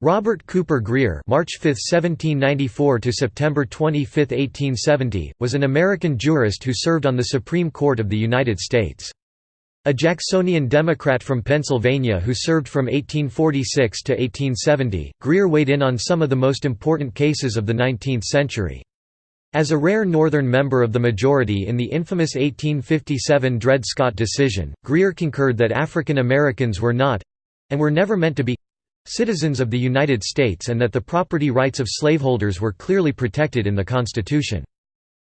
Robert Cooper Grier March 5, 1794 to September 25, 1870, was an American jurist who served on the Supreme Court of the United States. A Jacksonian Democrat from Pennsylvania who served from 1846 to 1870, Grier weighed in on some of the most important cases of the 19th century. As a rare Northern member of the majority in the infamous 1857 Dred Scott decision, Grier concurred that African Americans were not—and were never meant to be citizens of the United States and that the property rights of slaveholders were clearly protected in the Constitution.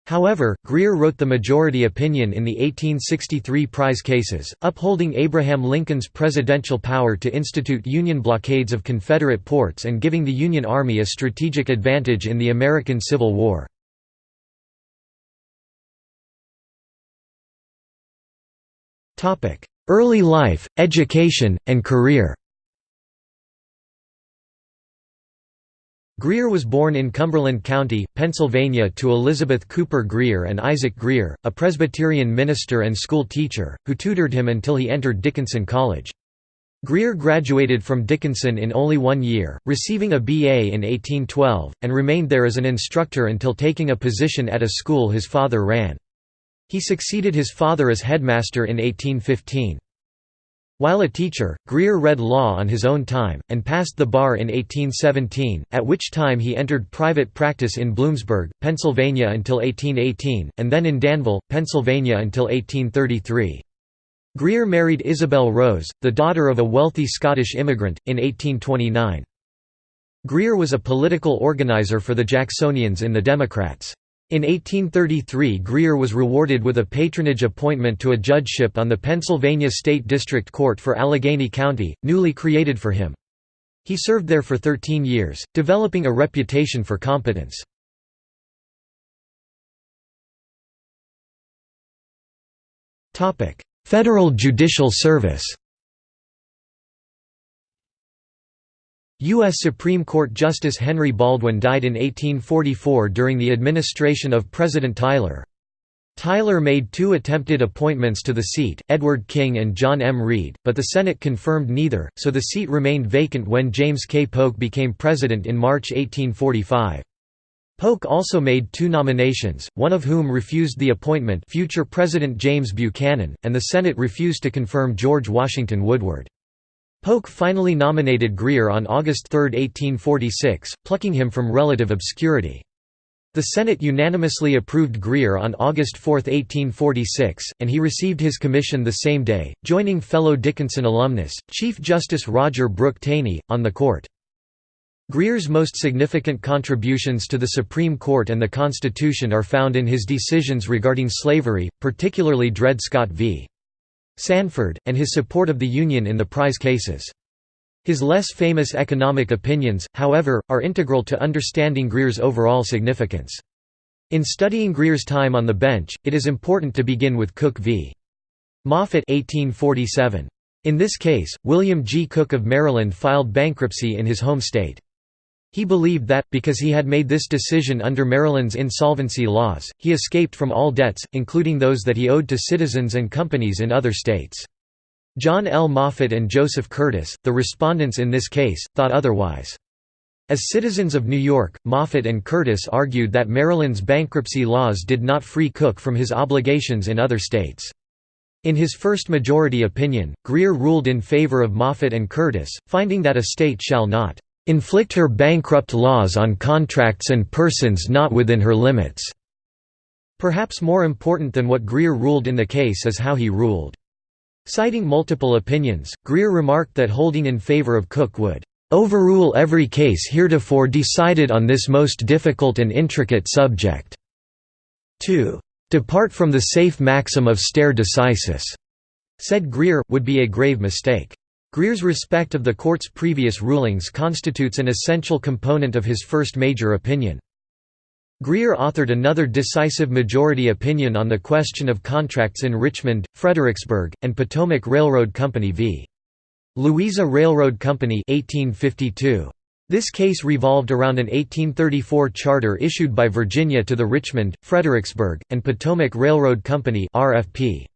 However, Grier wrote the majority opinion in the 1863 prize cases, upholding Abraham Lincoln's presidential power to institute Union blockades of Confederate ports and giving the Union Army a strategic advantage in the American Civil War. Early life, education, and career Grier was born in Cumberland County, Pennsylvania to Elizabeth Cooper Grier and Isaac Grier, a Presbyterian minister and school teacher, who tutored him until he entered Dickinson College. Grier graduated from Dickinson in only one year, receiving a BA in 1812, and remained there as an instructor until taking a position at a school his father ran. He succeeded his father as headmaster in 1815. While a teacher, Grier read law on his own time, and passed the bar in 1817, at which time he entered private practice in Bloomsburg, Pennsylvania until 1818, and then in Danville, Pennsylvania until 1833. Grier married Isabel Rose, the daughter of a wealthy Scottish immigrant, in 1829. Grier was a political organizer for the Jacksonians in the Democrats. In 1833 Grier was rewarded with a patronage appointment to a judgeship on the Pennsylvania State District Court for Allegheny County, newly created for him. He served there for 13 years, developing a reputation for competence. Federal Judicial Service U.S. Supreme Court Justice Henry Baldwin died in 1844 during the administration of President Tyler. Tyler made two attempted appointments to the seat, Edward King and John M. Read, but the Senate confirmed neither, so the seat remained vacant when James K. Polk became president in March 1845. Polk also made two nominations, one of whom refused the appointment future President James Buchanan, and the Senate refused to confirm George Washington Woodward. Polk finally nominated Grier on August 3, 1846, plucking him from relative obscurity. The Senate unanimously approved Grier on August 4, 1846, and he received his commission the same day, joining fellow Dickinson alumnus, Chief Justice Roger Brooke Taney, on the court. Grier's most significant contributions to the Supreme Court and the Constitution are found in his decisions regarding slavery, particularly Dred Scott v. Sandford, and his support of the Union in the prize cases. His less famous economic opinions, however, are integral to understanding Grier's overall significance. In studying Grier's time on the bench, it is important to begin with Cook v. Moffett 1847. In this case, William G. Cook of Maryland filed bankruptcy in his home state. He believed that, because he had made this decision under Maryland's insolvency laws, he escaped from all debts, including those that he owed to citizens and companies in other states. John L. Moffett and Joseph Curtis, the respondents in this case, thought otherwise. As citizens of New York, Moffett and Curtis argued that Maryland's bankruptcy laws did not free Cook from his obligations in other states. In his first majority opinion, Grier ruled in favor of Moffett and Curtis, finding that a state shall not inflict her bankrupt laws on contracts and persons not within her limits." Perhaps more important than what Grier ruled in the case is how he ruled. Citing multiple opinions, Grier remarked that holding in favor of Cook would "...overrule every case heretofore decided on this most difficult and intricate subject." 2. "...depart from the safe maxim of stare decisis," said Grier, would be a grave mistake. Grier's respect of the court's previous rulings constitutes an essential component of his first major opinion. Grier authored another decisive majority opinion on the question of contracts in Richmond, Fredericksburg, and Potomac Railroad Company v. Louisa Railroad Company 1852. This case revolved around an 1834 charter issued by Virginia to the Richmond, Fredericksburg, and Potomac Railroad Company RFP.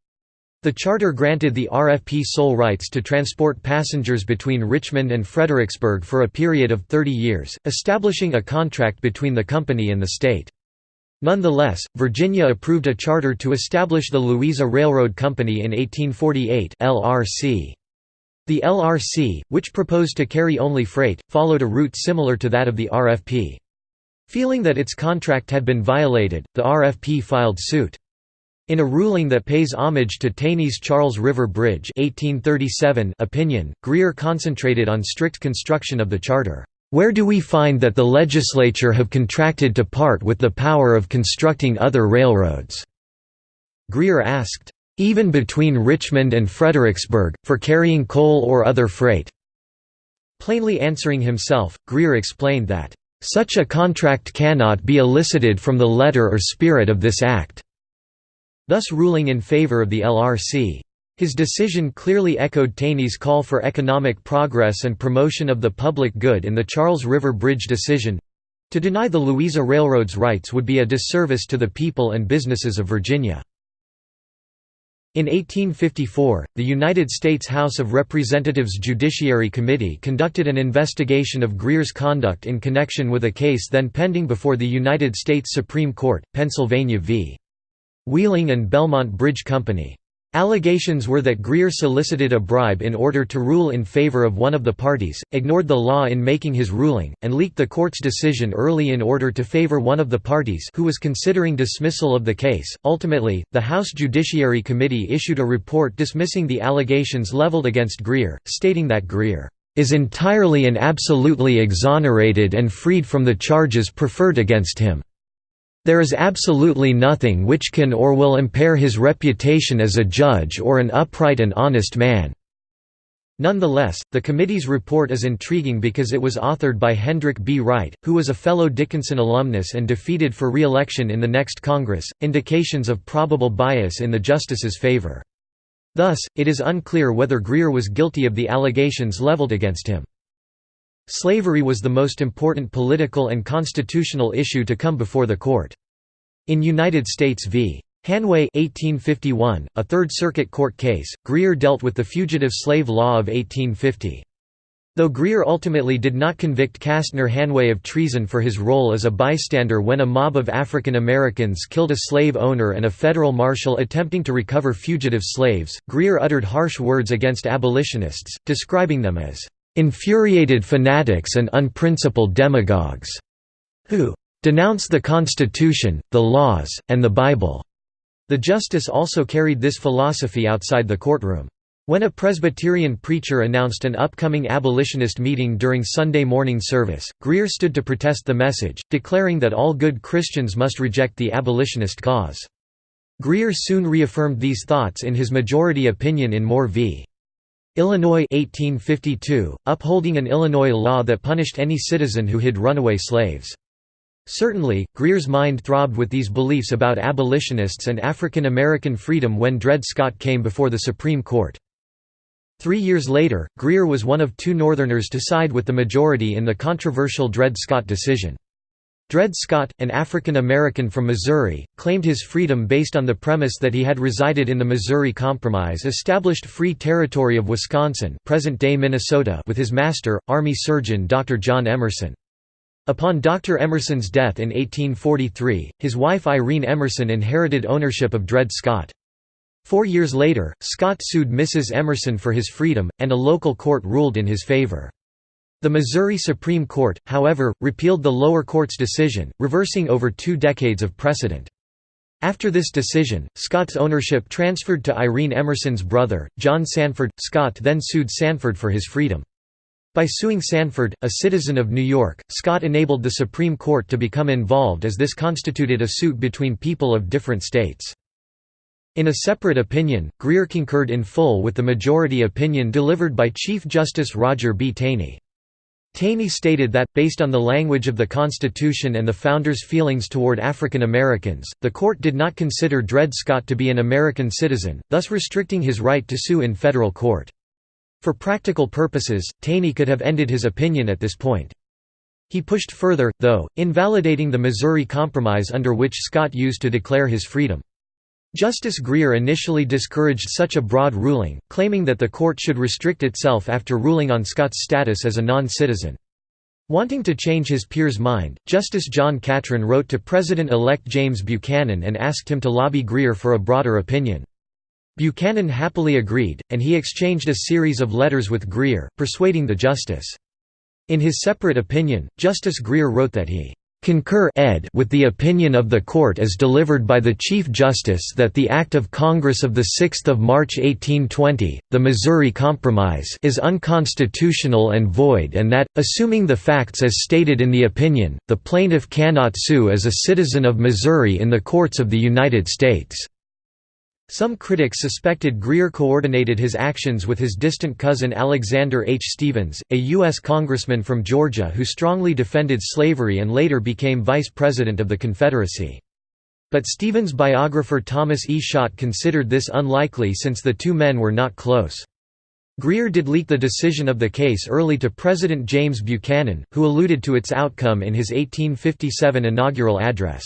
The charter granted the RFP sole rights to transport passengers between Richmond and Fredericksburg for a period of 30 years, establishing a contract between the company and the state. Nonetheless, Virginia approved a charter to establish the Louisa Railroad Company in 1848 LRC. The LRC, which proposed to carry only freight, followed a route similar to that of the RFP. Feeling that its contract had been violated, the RFP filed suit. In a ruling that pays homage to Taney's Charles River Bridge 1837 opinion, Grier concentrated on strict construction of the charter. Where do we find that the legislature have contracted to part with the power of constructing other railroads?" Grier asked, "'Even between Richmond and Fredericksburg, for carrying coal or other freight?' Plainly answering himself, Grier explained that, "'Such a contract cannot be elicited from the letter or spirit of this Act' thus ruling in favor of the LRC. His decision clearly echoed Taney's call for economic progress and promotion of the public good in the Charles River Bridge decision. To deny the Louisa Railroad's rights would be a disservice to the people and businesses of Virginia. In 1854, the United States House of Representatives Judiciary Committee conducted an investigation of Grier's conduct in connection with a case then pending before the United States Supreme Court, Pennsylvania v. Wheeling and Belmont Bridge Company. Allegations were that Grier solicited a bribe in order to rule in favor of one of the parties, ignored the law in making his ruling, and leaked the court's decision early in order to favor one of the parties who was considering dismissal of the case. Ultimately, the House Judiciary Committee issued a report dismissing the allegations leveled against Grier, stating that Grier is entirely and absolutely exonerated and freed from the charges preferred against him. There is absolutely nothing which can or will impair his reputation as a judge or an upright and honest man." Nonetheless, the committee's report is intriguing because it was authored by Hendrik B. Wright, who was a fellow Dickinson alumnus and defeated for re-election in the next Congress, indications of probable bias in the justice's favor. Thus, it is unclear whether Grier was guilty of the allegations leveled against him. Slavery was the most important political and constitutional issue to come before the court. In United States v. Hanway 1851, a Third Circuit Court case, Grier dealt with the Fugitive Slave Law of 1850. Though Grier ultimately did not convict Castner Hanway of treason for his role as a bystander when a mob of African Americans killed a slave owner and a federal marshal attempting to recover fugitive slaves, Grier uttered harsh words against abolitionists, describing them as infuriated fanatics and unprincipled demagogues, who denounce the Constitution, the laws, and the Bible. The justice also carried this philosophy outside the courtroom. When a Presbyterian preacher announced an upcoming abolitionist meeting during Sunday morning service, Grier stood to protest the message, declaring that all good Christians must reject the abolitionist cause. Grier soon reaffirmed these thoughts in his majority opinion in Moore v. Illinois 1852, upholding an Illinois law that punished any citizen who hid runaway slaves. Certainly, Grier's mind throbbed with these beliefs about abolitionists and African American freedom when Dred Scott came before the Supreme Court. Three years later, Grier was one of two Northerners to side with the majority in the controversial Dred Scott decision. Dred Scott, an African American from Missouri, claimed his freedom based on the premise that he had resided in the Missouri Compromise established Free Territory of Wisconsin present-day Minnesota with his master, Army surgeon Dr. John Emerson. Upon Dr. Emerson's death in 1843, his wife Irene Emerson inherited ownership of Dred Scott. Four years later, Scott sued Mrs. Emerson for his freedom, and a local court ruled in his favor. The Missouri Supreme Court, however, repealed the lower court's decision, reversing over two decades of precedent. After this decision, Scott's ownership transferred to Irene Emerson's brother, John Sanford. Scott then sued Sanford for his freedom. By suing Sanford, a citizen of New York, Scott enabled the Supreme Court to become involved as this constituted a suit between people of different states. In a separate opinion, Grier concurred in full with the majority opinion delivered by Chief Justice Roger B. Taney. Taney stated that, based on the language of the Constitution and the Founders' feelings toward African Americans, the court did not consider Dred Scott to be an American citizen, thus restricting his right to sue in federal court. For practical purposes, Taney could have ended his opinion at this point. He pushed further, though, invalidating the Missouri Compromise under which Scott used to declare his freedom. Justice Grier initially discouraged such a broad ruling, claiming that the court should restrict itself after ruling on Scott's status as a non-citizen. Wanting to change his peer's mind, Justice John Catron wrote to President-elect James Buchanan and asked him to lobby Grier for a broader opinion. Buchanan happily agreed, and he exchanged a series of letters with Grier, persuading the justice. In his separate opinion, Justice Grier wrote that he concur ed with the opinion of the Court as delivered by the Chief Justice that the Act of Congress of 6 March 1820, the Missouri Compromise is unconstitutional and void and that, assuming the facts as stated in the opinion, the plaintiff cannot sue as a citizen of Missouri in the courts of the United States. Some critics suspected Grier coordinated his actions with his distant cousin Alexander H. Stephens, a U.S. congressman from Georgia who strongly defended slavery and later became vice president of the Confederacy. But Stephens' biographer Thomas E. Schott considered this unlikely since the two men were not close. Grier did leak the decision of the case early to President James Buchanan, who alluded to its outcome in his 1857 inaugural address.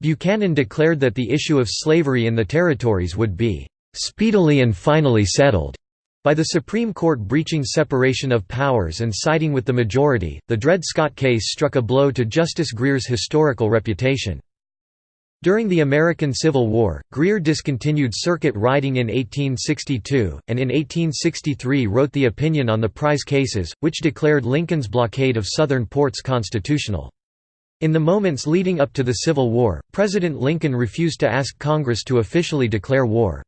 Buchanan declared that the issue of slavery in the territories would be "...speedily and finally settled." By the Supreme Court breaching separation of powers and siding with the majority, the Dred Scott case struck a blow to Justice Grier's historical reputation. During the American Civil War, Grier discontinued circuit riding in 1862, and in 1863 wrote the opinion on the prize cases, which declared Lincoln's blockade of Southern ports constitutional. In the moments leading up to the Civil War, President Lincoln refused to ask Congress to officially declare war.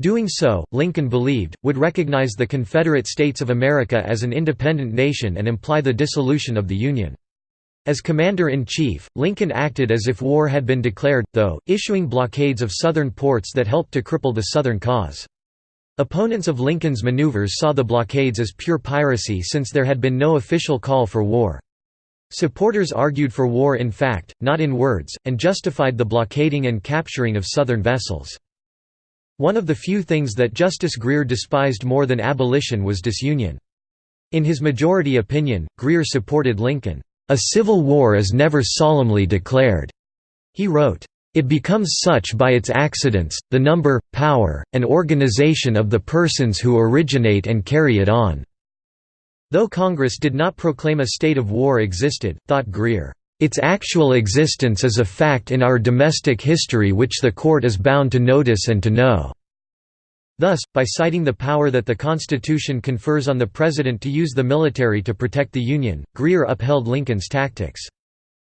Doing so, Lincoln believed, would recognize the Confederate States of America as an independent nation and imply the dissolution of the Union. As Commander-in-Chief, Lincoln acted as if war had been declared, though, issuing blockades of Southern ports that helped to cripple the Southern cause. Opponents of Lincoln's maneuvers saw the blockades as pure piracy since there had been no official call for war. Supporters argued for war in fact, not in words, and justified the blockading and capturing of Southern vessels. One of the few things that Justice Grier despised more than abolition was disunion. In his majority opinion, Grier supported Lincoln, "...a civil war is never solemnly declared," he wrote. It becomes such by its accidents, the number, power, and organization of the persons who originate and carry it on. Though Congress did not proclaim a state of war existed, thought Grier, "...its actual existence is a fact in our domestic history which the court is bound to notice and to know." Thus, by citing the power that the Constitution confers on the President to use the military to protect the Union, Grier upheld Lincoln's tactics.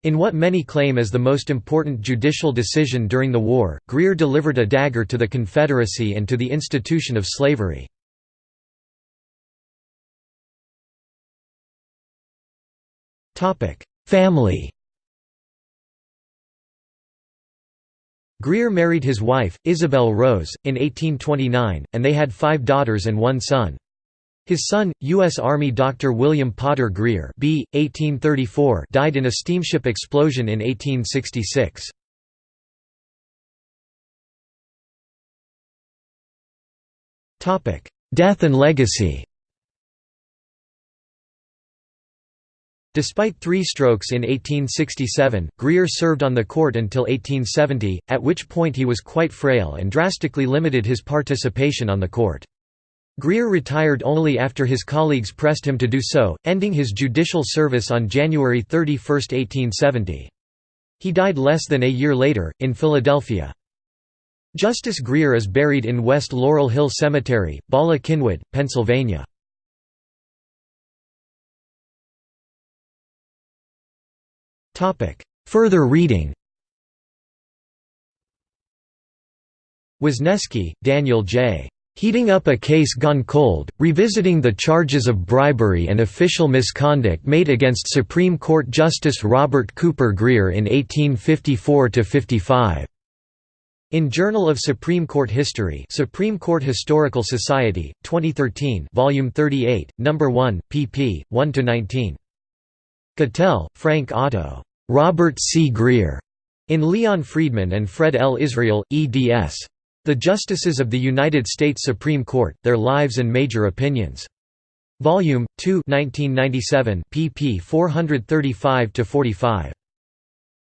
In what many claim as the most important judicial decision during the war, Grier delivered a dagger to the Confederacy and to the institution of slavery. Family Grier married his wife, Isabel Rose, in 1829, and they had five daughters and one son. His son, U.S. Army Dr. William Potter Grier B. 1834 died in a steamship explosion in 1866. Death and legacy Despite three strokes in 1867, Grier served on the court until 1870, at which point he was quite frail and drastically limited his participation on the court. Grier retired only after his colleagues pressed him to do so, ending his judicial service on January 31, 1870. He died less than a year later, in Philadelphia. Justice Grier is buried in West Laurel Hill Cemetery, Bala Cynwyd, Pennsylvania. Further reading Wisniewski, Daniel J. Heating Up a Case Gone Cold, Revisiting the Charges of Bribery and Official Misconduct Made Against Supreme Court Justice Robert Cooper Grier in 1854–55. In Journal of Supreme Court History Supreme Court Historical Society, 2013 Volume 38, No. 1, pp. 1–19. Cattell, Frank Otto. Robert C. Grier. In Leon Friedman and Fred L. Israel, eds. The Justices of the United States Supreme Court, Their Lives and Major Opinions. Volume 2 1997 pp 435–45.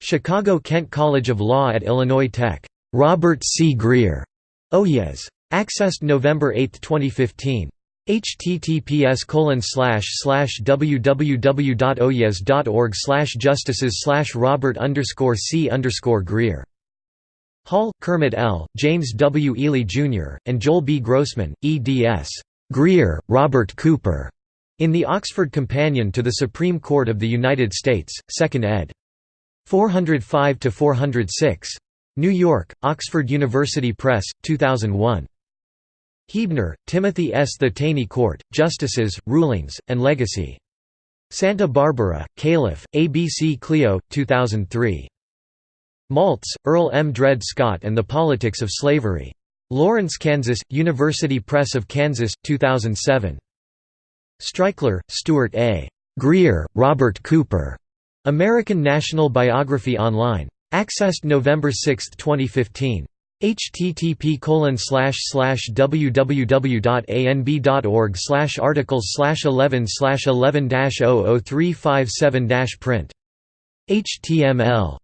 Chicago Kent College of Law at Illinois Tech. Robert C. Grier. Oyez. Oh, Accessed November 8, 2015 https www.oyez.org justices robert c grier Hall, Kermit L., James W. Ely, Jr., and Joel B. Grossman, eds. Grier, Robert Cooper, in the Oxford Companion to the Supreme Court of the United States, 2nd ed. 405–406. New York, Oxford University Press, 2001. Huebner, Timothy S. The Taney Court, Justices, Rulings, and Legacy. Santa Barbara, Calif., ABC Clio, 2003. Maltz, Earl M. Dred Scott and the Politics of Slavery. Lawrence, Kansas, University Press of Kansas, 2007. Streichler, Stuart A. Grier, Robert Cooper. American National Biography Online. Accessed November 6, 2015 http www.anb.org articles slash 11 slash 11 00357 print html